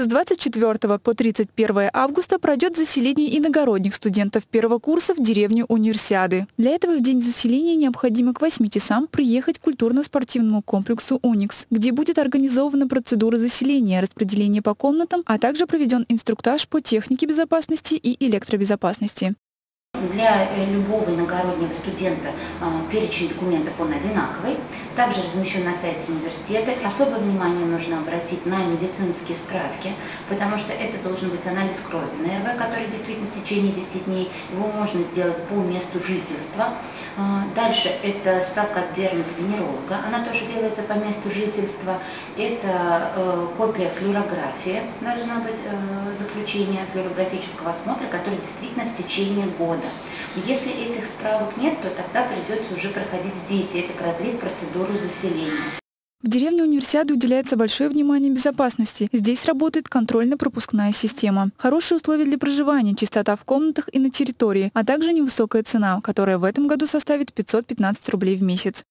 С 24 по 31 августа пройдет заселение иногородних студентов первого курса в деревню Универсиады. Для этого в день заселения необходимо к 8 часам приехать к культурно-спортивному комплексу «Уникс», где будет организована процедура заселения, распределение по комнатам, а также проведен инструктаж по технике безопасности и электробезопасности. Для э, любого иногороднего студента а, перечень документов он одинаковый. Также размещен на сайте университета. Особое внимание нужно обратить на медицинские справки, потому что это должен быть анализ крови на РВ, который действительно в течение 10 дней. Его можно сделать по месту жительства. А, дальше это справка от дерматовенеролога. Она тоже делается по месту жительства. Это э, копия флюорографии. Должна быть э, заключение флюорографического осмотра, который действительно в течение года. Если этих справок нет, то тогда придется уже проходить здесь, и это продлит процедуру заселения. В деревне Универсиады уделяется большое внимание безопасности. Здесь работает контрольно-пропускная система. Хорошие условия для проживания, чистота в комнатах и на территории, а также невысокая цена, которая в этом году составит 515 рублей в месяц.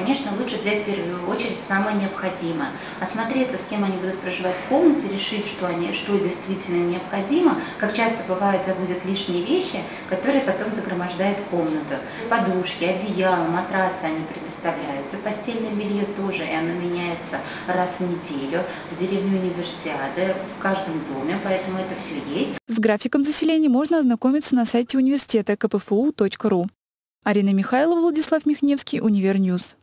Конечно, лучше взять в первую очередь самое необходимое. Осмотреться, с кем они будут проживать в комнате, решить, что, они, что действительно необходимо. Как часто бывает, завозят лишние вещи, которые потом загромождают комнату. Подушки, одеяло, матрасы они предоставляются. Постельное белье тоже, и оно меняется раз в неделю. В деревне Универсиады, в каждом доме, поэтому это все есть. С графиком заселения можно ознакомиться на сайте университета kpfu.ru. Арина Михайлова, Владислав Михневский, Универ News.